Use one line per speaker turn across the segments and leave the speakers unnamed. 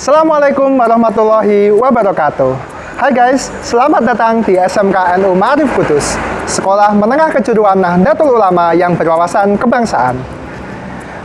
Assalamualaikum warahmatullahi wabarakatuh. Hai guys, selamat datang di SMK NU Ma'arif Kudus, Sekolah Menengah Kejuruan Nahdlatul Ulama yang berwawasan kebangsaan.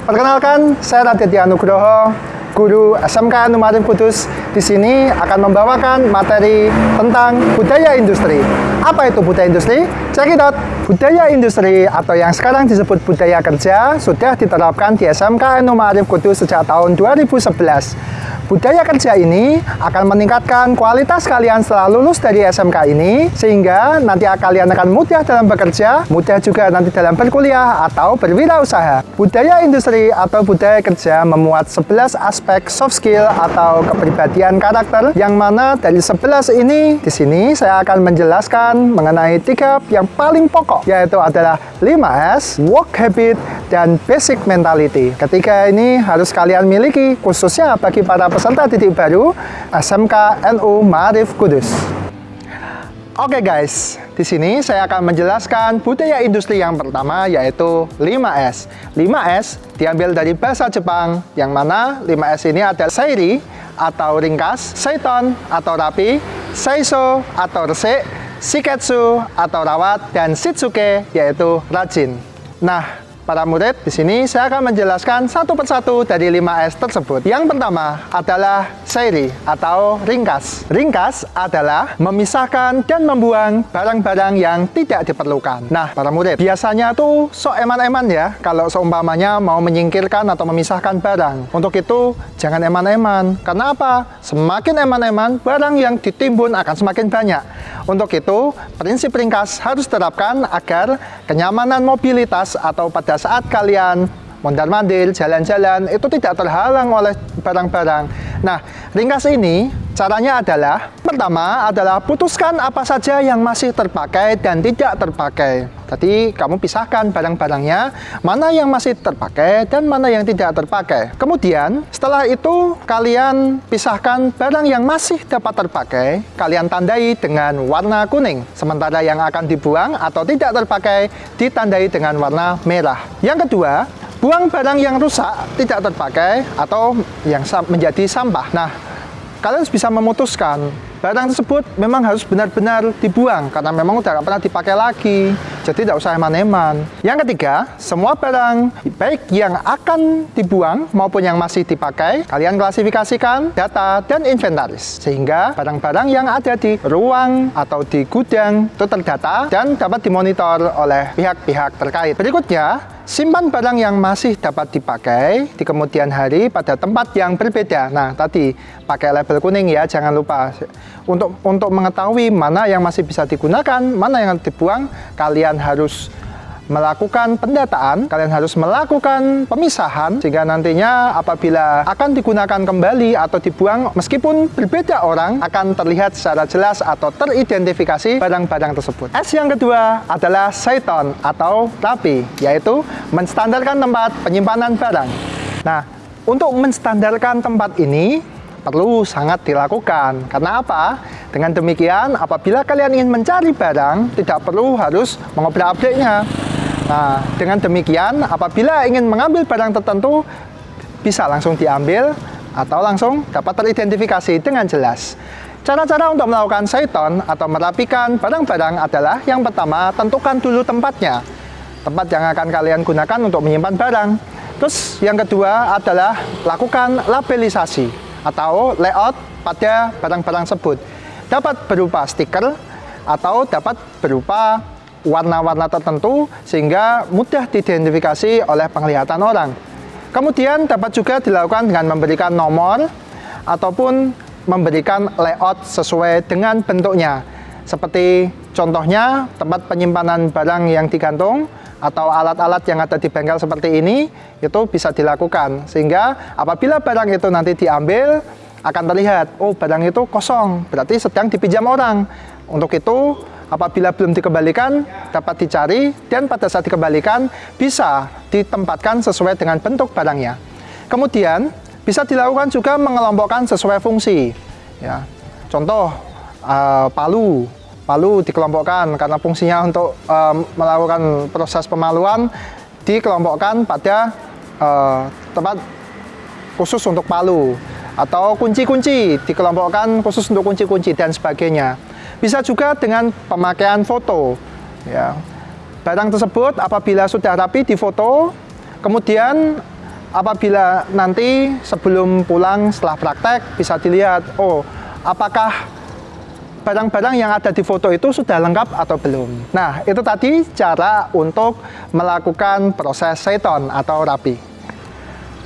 Perkenalkan, saya Raditya Nugroho, guru SMK NU Ma'arif Kudus. Di sini akan membawakan materi tentang budaya industri. Apa itu budaya industri? Check! Budaya industri atau yang sekarang disebut budaya kerja sudah diterapkan di SMK NU Ma'arif Kudus sejak tahun 2011 Budaya kerja ini akan meningkatkan kualitas kalian setelah lulus dari SMK ini, sehingga nanti kalian akan mudah dalam bekerja, mudah juga nanti dalam berkuliah atau berwirausaha. Budaya industri atau budaya kerja memuat 11 aspek soft skill atau kepribadian karakter, yang mana dari 11 ini, di sini saya akan menjelaskan mengenai tiga yang paling pokok, yaitu adalah 5S, work habit, dan basic mentality. Ketiga ini harus kalian miliki, khususnya bagi para peserta titik baru SMK NU Marif Kudus. Oke guys, di sini saya akan menjelaskan budaya industri yang pertama yaitu 5S. 5S diambil dari bahasa Jepang yang mana 5S ini ada Seiri atau ringkas, Seiton atau rapi, Seiso atau resik, Shiketsu atau rawat, dan Shitsuke yaitu rajin. Nah, Para murid, di sini saya akan menjelaskan satu persatu dari 5S tersebut. Yang pertama adalah seri atau ringkas. Ringkas adalah memisahkan dan membuang barang-barang yang tidak diperlukan. Nah, para murid, biasanya tuh sok eman-eman ya kalau seumpamanya mau menyingkirkan atau memisahkan barang. Untuk itu, jangan eman-eman. Karena apa? Semakin eman-eman, barang yang ditimbun akan semakin banyak. Untuk itu, prinsip ringkas harus terapkan agar kenyamanan mobilitas atau pada saat kalian mondar-mandir, jalan-jalan, itu tidak terhalang oleh barang-barang. Nah, ringkas ini caranya adalah, pertama adalah putuskan apa saja yang masih terpakai dan tidak terpakai. Tadi kamu pisahkan barang-barangnya, mana yang masih terpakai dan mana yang tidak terpakai. Kemudian, setelah itu kalian pisahkan barang yang masih dapat terpakai, kalian tandai dengan warna kuning. Sementara yang akan dibuang atau tidak terpakai, ditandai dengan warna merah. Yang kedua, buang barang yang rusak, tidak terpakai, atau yang menjadi sampah. Nah, kalian bisa memutuskan. Barang tersebut memang harus benar-benar dibuang karena memang udah pernah dipakai lagi. Jadi tidak usah eman-eman yang ketiga semua barang baik yang akan dibuang maupun yang masih dipakai kalian klasifikasikan data dan inventaris. Sehingga barang-barang yang ada di ruang atau di gudang itu terdata dan dapat dimonitor oleh pihak-pihak terkait. Berikutnya Simpan barang yang masih dapat dipakai di kemudian hari pada tempat yang berbeda. Nah, tadi pakai label kuning ya, jangan lupa. Untuk untuk mengetahui mana yang masih bisa digunakan, mana yang dibuang, kalian harus melakukan pendataan, kalian harus melakukan pemisahan sehingga nantinya apabila akan digunakan kembali atau dibuang meskipun berbeda orang akan terlihat secara jelas atau teridentifikasi barang-barang tersebut. S yang kedua adalah Saiton atau rapi, yaitu menstandarkan tempat penyimpanan barang. Nah, untuk menstandarkan tempat ini perlu sangat dilakukan. Karena apa? Dengan demikian, apabila kalian ingin mencari barang, tidak perlu harus mengobrak-abreknya. Nah, dengan demikian, apabila ingin mengambil barang tertentu, bisa langsung diambil atau langsung dapat teridentifikasi dengan jelas. Cara-cara untuk melakukan seiton atau merapikan barang-barang adalah yang pertama, tentukan dulu tempatnya. Tempat yang akan kalian gunakan untuk menyimpan barang. Terus yang kedua adalah lakukan labelisasi atau layout pada barang-barang tersebut. Dapat berupa stiker atau dapat berupa warna-warna tertentu sehingga mudah diidentifikasi oleh penglihatan orang. Kemudian dapat juga dilakukan dengan memberikan nomor ataupun memberikan layout sesuai dengan bentuknya. Seperti contohnya tempat penyimpanan barang yang digantung atau alat-alat yang ada di bengkel seperti ini itu bisa dilakukan sehingga apabila barang itu nanti diambil akan terlihat oh barang itu kosong berarti sedang dipinjam orang untuk itu apabila belum dikembalikan dapat dicari dan pada saat dikembalikan bisa ditempatkan sesuai dengan bentuk barangnya. Kemudian bisa dilakukan juga mengelompokkan sesuai fungsi. Ya, contoh uh, palu, palu dikelompokkan karena fungsinya untuk uh, melakukan proses pemaluan dikelompokkan pada uh, tempat khusus untuk palu atau kunci-kunci dikelompokkan khusus untuk kunci-kunci dan sebagainya. Bisa juga dengan pemakaian foto. Ya. Barang tersebut apabila sudah rapi di foto, kemudian apabila nanti sebelum pulang setelah praktek bisa dilihat, oh apakah barang-barang yang ada di foto itu sudah lengkap atau belum. Nah, itu tadi cara untuk melakukan proses seton atau rapi.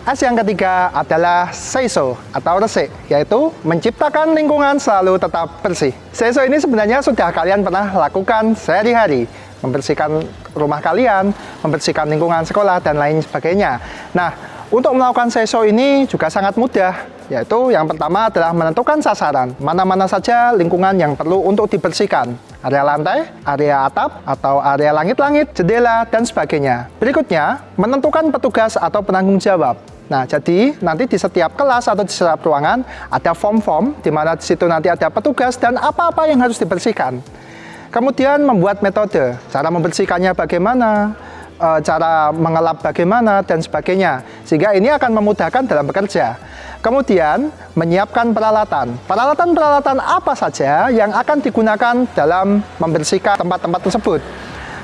S yang ketiga adalah seiso atau resik, yaitu menciptakan lingkungan selalu tetap bersih. Seiso ini sebenarnya sudah kalian pernah lakukan sehari-hari, membersihkan rumah kalian, membersihkan lingkungan sekolah, dan lain sebagainya. Nah, untuk melakukan seiso ini juga sangat mudah, yaitu yang pertama adalah menentukan sasaran, mana-mana saja lingkungan yang perlu untuk dibersihkan, area lantai, area atap, atau area langit-langit, jendela, dan sebagainya. Berikutnya, menentukan petugas atau penanggung jawab. Nah, jadi nanti di setiap kelas atau di setiap ruangan ada form-form di mana di situ nanti ada petugas dan apa-apa yang harus dibersihkan. Kemudian membuat metode, cara membersihkannya bagaimana, eh, cara mengelap bagaimana, dan sebagainya. Sehingga ini akan memudahkan dalam bekerja. Kemudian, menyiapkan peralatan. Peralatan-peralatan apa saja yang akan digunakan dalam membersihkan tempat-tempat tersebut.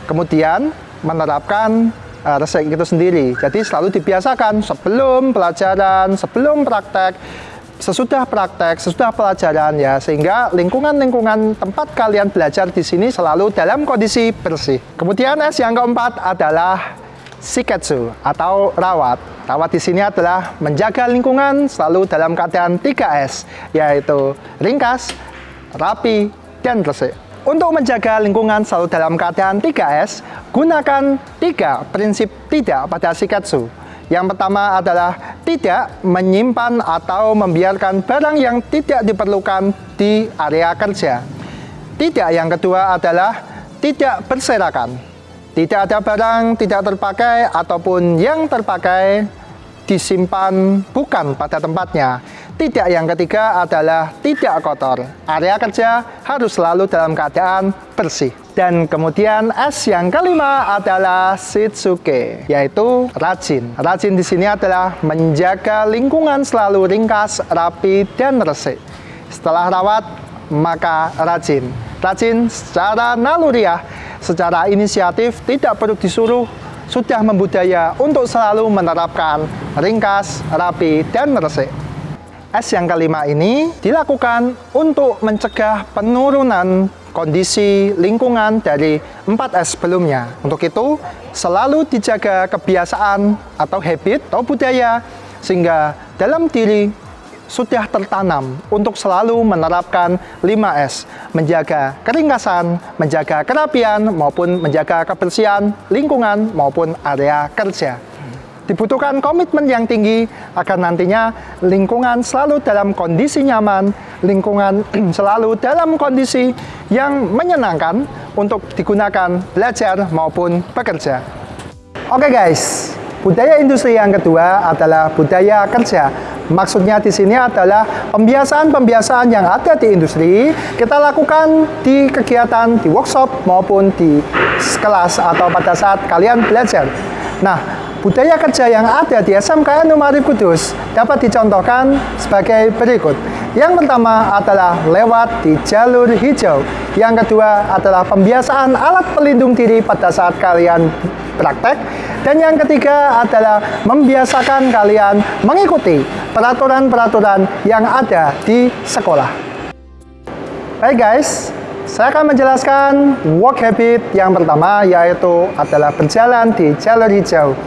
Kemudian, menerapkan uh, resep itu sendiri. Jadi selalu dibiasakan sebelum pelajaran, sebelum praktek, sesudah praktek, sesudah pelajaran ya, sehingga lingkungan-lingkungan tempat kalian belajar di sini selalu dalam kondisi bersih. Kemudian S yang keempat adalah Shiketsu atau rawat. Rawat di sini adalah menjaga lingkungan selalu dalam keadaan 3S, yaitu ringkas, rapi, dan bersih. Untuk menjaga lingkungan selalu dalam keadaan 3S, gunakan tiga prinsip tidak pada Shiketsu. Yang pertama adalah tidak menyimpan atau membiarkan barang yang tidak diperlukan di area kerja. Tidak yang kedua adalah tidak berserakan. Tidak ada barang tidak terpakai ataupun yang terpakai disimpan bukan pada tempatnya. Tidak yang ketiga adalah tidak kotor. Area kerja harus selalu dalam keadaan bersih. Dan kemudian S yang kelima adalah Shitsuke, yaitu rajin. Rajin di sini adalah menjaga lingkungan selalu ringkas, rapi, dan resik. Setelah rawat, maka rajin. Rajin secara naluriah secara inisiatif tidak perlu disuruh sudah membudaya untuk selalu menerapkan ringkas, rapi, dan resik. S yang kelima ini dilakukan untuk mencegah penurunan kondisi lingkungan dari 4S sebelumnya. Untuk itu, selalu dijaga kebiasaan atau habit atau budaya sehingga dalam diri sudah tertanam untuk selalu menerapkan 5S, menjaga keringkasan, menjaga kerapian, maupun menjaga kebersihan lingkungan maupun area kerja. Dibutuhkan komitmen yang tinggi agar nantinya lingkungan selalu dalam kondisi nyaman, lingkungan selalu dalam kondisi yang menyenangkan untuk digunakan belajar maupun bekerja. Oke guys, budaya industri yang kedua adalah budaya kerja Maksudnya di sini adalah pembiasaan-pembiasaan yang ada di industri kita lakukan di kegiatan, di workshop maupun di kelas atau pada saat kalian belajar. Nah, budaya kerja yang ada di SMK Numari Kudus dapat dicontohkan sebagai berikut. Yang pertama adalah lewat di jalur hijau. Yang kedua adalah pembiasaan alat pelindung diri pada saat kalian praktek. Dan yang ketiga adalah membiasakan kalian mengikuti peraturan-peraturan yang ada di sekolah. Baik guys, saya akan menjelaskan work habit yang pertama yaitu adalah berjalan di jalur hijau.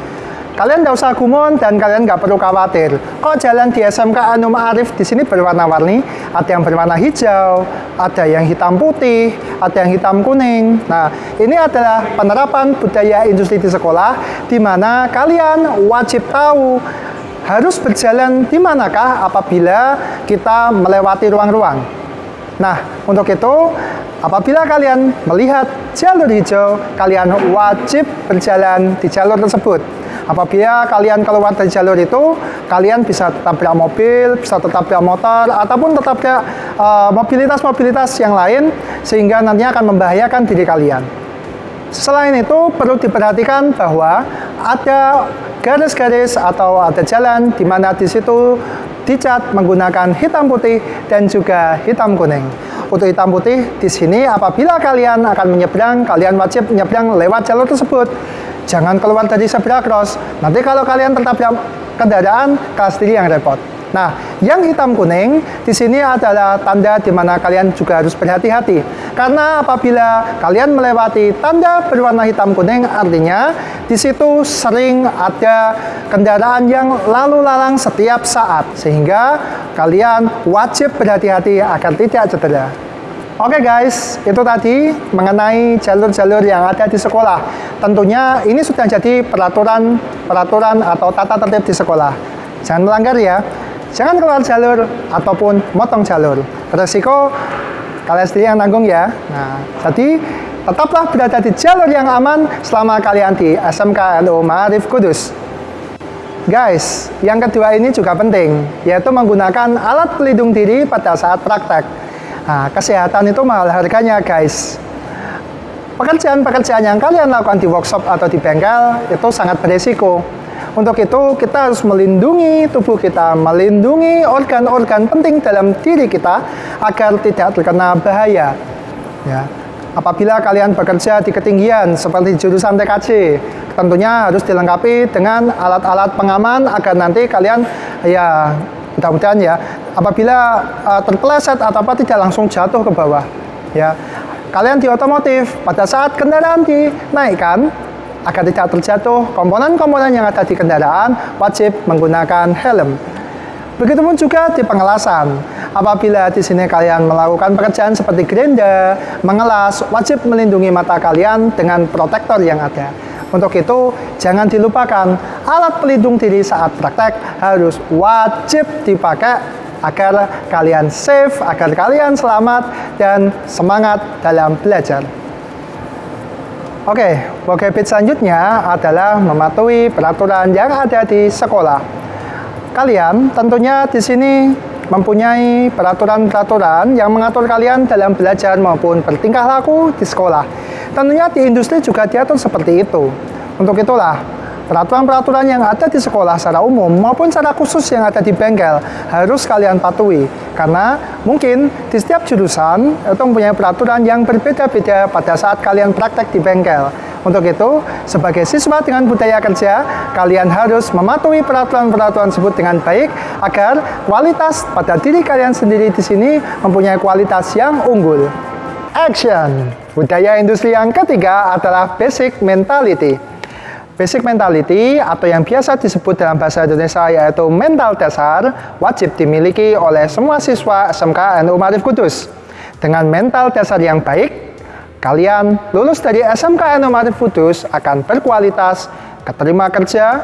Kalian tidak usah gumon dan kalian nggak perlu khawatir. Kok jalan di SMK Anum Arif di sini berwarna-warni? Ada yang berwarna hijau, ada yang hitam putih, ada yang hitam kuning. Nah, ini adalah penerapan budaya industri di sekolah di mana kalian wajib tahu harus berjalan di manakah apabila kita melewati ruang-ruang. Nah, untuk itu, apabila kalian melihat jalur hijau, kalian wajib berjalan di jalur tersebut. Apabila kalian keluar dari jalur itu, kalian bisa tetap tabrak mobil, bisa tetap tabrak motor, ataupun tetap uh, mobilitas-mobilitas yang lain, sehingga nantinya akan membahayakan diri kalian. Selain itu, perlu diperhatikan bahwa ada garis-garis atau ada jalan di mana di situ dicat menggunakan hitam putih dan juga hitam kuning. Untuk hitam putih di sini apabila kalian akan menyeberang, kalian wajib menyeberang lewat jalur tersebut. Jangan keluar dari zebra cross. Nanti kalau kalian tertabrak kendaraan, sendiri yang repot. Nah, yang hitam kuning di sini adalah tanda di mana kalian juga harus berhati-hati. Karena apabila kalian melewati tanda berwarna hitam kuning, artinya di situ sering ada kendaraan yang lalu lalang setiap saat. Sehingga kalian wajib berhati-hati agar tidak cedera. Oke okay guys, itu tadi mengenai jalur-jalur yang ada di sekolah. Tentunya ini sudah jadi peraturan peraturan atau tata tertib di sekolah. Jangan melanggar ya. Jangan keluar jalur ataupun motong jalur. Resiko kalian sendiri yang nanggung ya. Nah, jadi tetaplah berada di jalur yang aman selama kalian di SMK NU Ma'arif Kudus. Guys, yang kedua ini juga penting, yaitu menggunakan alat pelindung diri pada saat praktek. Nah, kesehatan itu mahal harganya, guys. Pekerjaan-pekerjaan yang kalian lakukan di workshop atau di bengkel itu sangat beresiko. Untuk itu, kita harus melindungi tubuh kita, melindungi organ-organ penting dalam diri kita agar tidak terkena bahaya. Ya. Apabila kalian bekerja di ketinggian seperti jurusan TKC, tentunya harus dilengkapi dengan alat-alat pengaman agar nanti kalian ya mudah-mudahan ya apabila uh, terpeleset atau apa tidak langsung jatuh ke bawah. Ya. Kalian di otomotif pada saat kendaraan dinaikkan agar tidak terjatuh, komponen-komponen yang ada di kendaraan wajib menggunakan helm. Begitupun juga di pengelasan. Apabila di sini kalian melakukan pekerjaan seperti gerinda, mengelas, wajib melindungi mata kalian dengan protektor yang ada. Untuk itu, jangan dilupakan alat pelindung diri saat praktek harus wajib dipakai agar kalian safe, agar kalian selamat dan semangat dalam belajar. Oke, okay, bit selanjutnya adalah mematuhi peraturan yang ada di sekolah. Kalian tentunya di sini mempunyai peraturan-peraturan yang mengatur kalian dalam belajar maupun bertingkah laku di sekolah. Tentunya di industri juga diatur seperti itu. Untuk itulah, Peraturan-peraturan yang ada di sekolah secara umum maupun secara khusus yang ada di bengkel harus kalian patuhi. Karena mungkin di setiap jurusan itu mempunyai peraturan yang berbeda-beda pada saat kalian praktek di bengkel. Untuk itu, sebagai siswa dengan budaya kerja, kalian harus mematuhi peraturan-peraturan tersebut dengan baik agar kualitas pada diri kalian sendiri di sini mempunyai kualitas yang unggul. Action! Budaya industri yang ketiga adalah basic mentality. Basic mentality atau yang biasa disebut dalam bahasa Indonesia yaitu mental dasar wajib dimiliki oleh semua siswa SMK NU Marif Kudus. Dengan mental dasar yang baik, kalian lulus dari SMK NU Marif Kudus akan berkualitas, keterima kerja,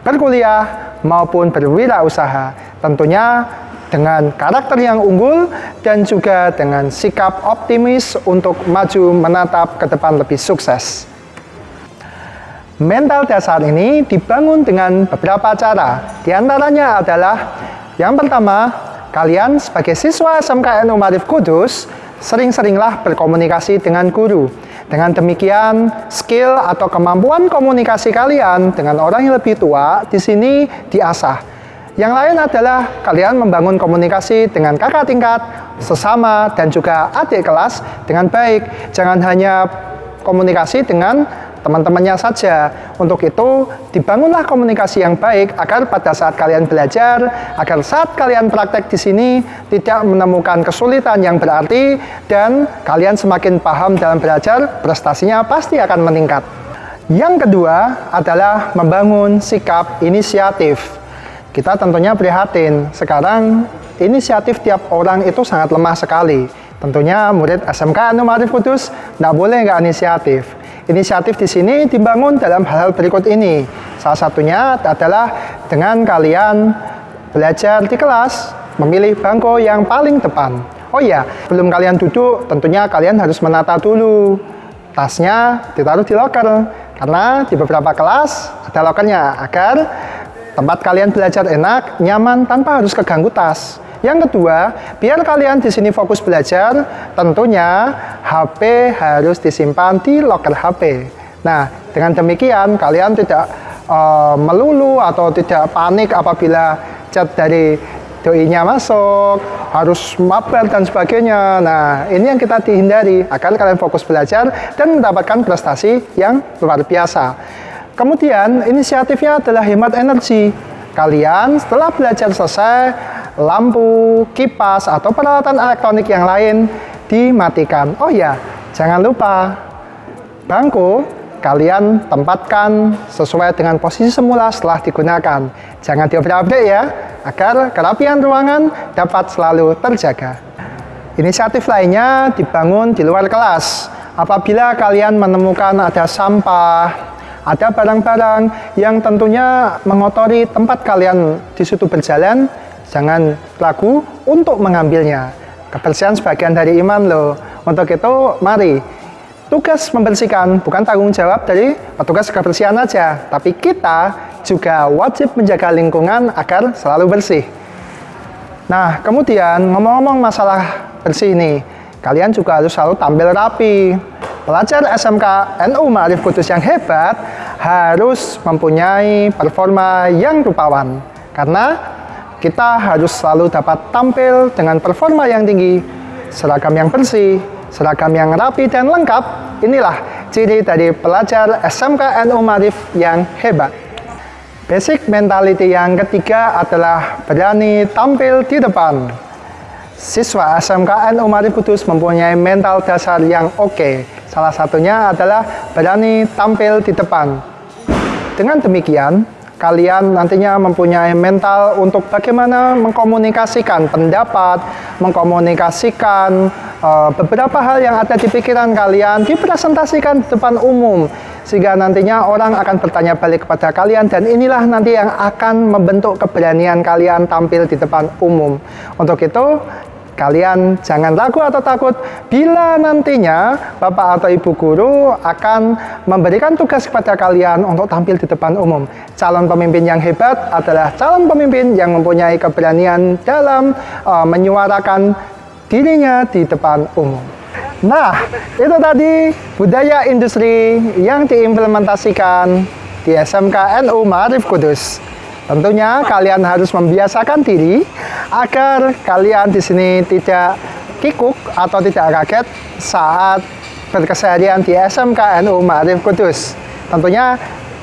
berkuliah, maupun berwirausaha. Tentunya dengan karakter yang unggul dan juga dengan sikap optimis untuk maju menatap ke depan lebih sukses. Mental dasar ini dibangun dengan beberapa cara. Di antaranya adalah yang pertama, kalian sebagai siswa SMK NU Marif Kudus sering-seringlah berkomunikasi dengan guru. Dengan demikian, skill atau kemampuan komunikasi kalian dengan orang yang lebih tua di sini diasah. Yang lain adalah kalian membangun komunikasi dengan kakak tingkat, sesama, dan juga adik kelas dengan baik. Jangan hanya komunikasi dengan teman-temannya saja. Untuk itu, dibangunlah komunikasi yang baik agar pada saat kalian belajar, agar saat kalian praktek di sini tidak menemukan kesulitan yang berarti dan kalian semakin paham dalam belajar, prestasinya pasti akan meningkat. Yang kedua adalah membangun sikap inisiatif. Kita tentunya prihatin, sekarang inisiatif tiap orang itu sangat lemah sekali. Tentunya murid SMK Anu Marif Kudus tidak boleh nggak inisiatif. Inisiatif di sini dibangun dalam hal-hal berikut ini. Salah satunya adalah dengan kalian belajar di kelas, memilih bangku yang paling depan. Oh iya, belum kalian duduk, tentunya kalian harus menata dulu. Tasnya ditaruh di loker, karena di beberapa kelas ada lokernya, agar tempat kalian belajar enak, nyaman, tanpa harus keganggu tas. Yang kedua, biar kalian di sini fokus belajar, tentunya HP harus disimpan di locker HP. Nah, dengan demikian kalian tidak uh, melulu atau tidak panik apabila chat dari doi-nya masuk, harus mabar dan sebagainya. Nah, ini yang kita dihindari agar kalian fokus belajar dan mendapatkan prestasi yang luar biasa. Kemudian, inisiatifnya adalah hemat energi. Kalian setelah belajar selesai, lampu, kipas, atau peralatan elektronik yang lain dimatikan. Oh ya, jangan lupa bangku kalian tempatkan sesuai dengan posisi semula setelah digunakan. Jangan diobrak-abrik ya, agar kerapian ruangan dapat selalu terjaga. Inisiatif lainnya dibangun di luar kelas. Apabila kalian menemukan ada sampah, ada barang-barang yang tentunya mengotori tempat kalian di situ berjalan, jangan ragu untuk mengambilnya. Kebersihan sebagian dari iman loh. Untuk itu, mari tugas membersihkan bukan tanggung jawab dari petugas kebersihan aja, tapi kita juga wajib menjaga lingkungan agar selalu bersih. Nah, kemudian ngomong-ngomong masalah bersih ini, kalian juga harus selalu tampil rapi. Pelajar SMK NU Ma'arif Kudus yang hebat harus mempunyai performa yang rupawan. Karena kita harus selalu dapat tampil dengan performa yang tinggi, seragam yang bersih, seragam yang rapi dan lengkap, inilah ciri dari pelajar SMK NU Marif yang hebat. Basic mentality yang ketiga adalah berani tampil di depan. Siswa SMK NU Marif Kudus mempunyai mental dasar yang oke. Okay. Salah satunya adalah berani tampil di depan. Dengan demikian, kalian nantinya mempunyai mental untuk bagaimana mengkomunikasikan pendapat, mengkomunikasikan uh, beberapa hal yang ada di pikiran kalian dipresentasikan di depan umum sehingga nantinya orang akan bertanya balik kepada kalian dan inilah nanti yang akan membentuk keberanian kalian tampil di depan umum. Untuk itu, Kalian jangan ragu atau takut bila nantinya Bapak atau Ibu Guru akan memberikan tugas kepada kalian untuk tampil di depan umum. Calon pemimpin yang hebat adalah calon pemimpin yang mempunyai keberanian dalam uh, menyuarakan dirinya di depan umum. Nah, itu tadi budaya industri yang diimplementasikan di SMK NU Marif Kudus. Tentunya kalian harus membiasakan diri agar kalian di sini tidak kikuk atau tidak kaget saat berkeseharian di SMK NU Ma'arif Kudus. Tentunya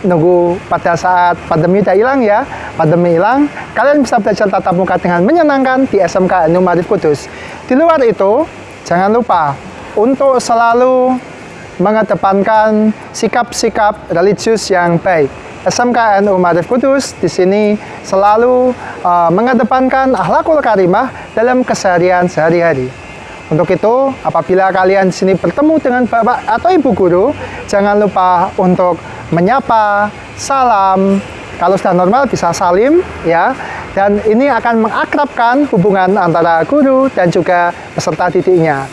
nunggu pada saat pandemi udah hilang ya. Pandemi hilang, kalian bisa belajar tatap muka dengan menyenangkan di SMK NU Ma'arif Kudus. Di luar itu, jangan lupa untuk selalu mengedepankan sikap-sikap religius yang baik SMK NU Marif Kudus di sini selalu uh, mengedepankan akhlakul karimah dalam keseharian sehari-hari. Untuk itu, apabila kalian di sini bertemu dengan bapak atau ibu guru, jangan lupa untuk menyapa, salam. Kalau sudah normal bisa salim, ya. Dan ini akan mengakrabkan hubungan antara guru dan juga peserta didiknya.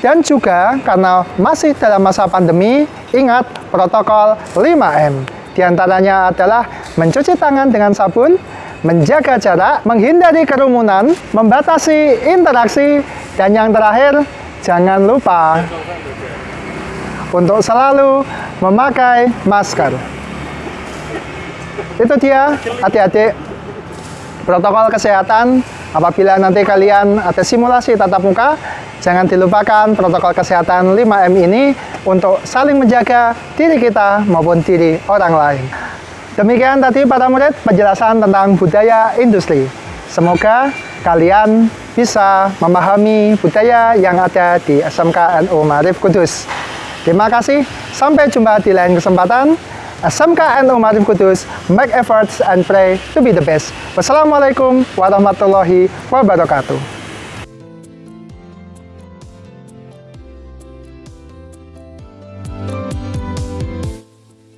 Dan juga karena masih dalam masa pandemi, ingat protokol 5M. Di antaranya adalah mencuci tangan dengan sabun, menjaga jarak, menghindari kerumunan, membatasi interaksi, dan yang terakhir, jangan lupa untuk selalu memakai masker. Itu dia, adik-adik, protokol kesehatan apabila nanti kalian ada simulasi tatap muka, jangan dilupakan protokol kesehatan 5M ini untuk saling menjaga diri kita maupun diri orang lain. Demikian tadi para murid penjelasan tentang budaya industri. Semoga kalian bisa memahami budaya yang ada di SMK NU Marif Kudus. Terima kasih, sampai jumpa di lain kesempatan. SMK NU Marif Kudus, make efforts and pray to be the best. Wassalamualaikum warahmatullahi wabarakatuh.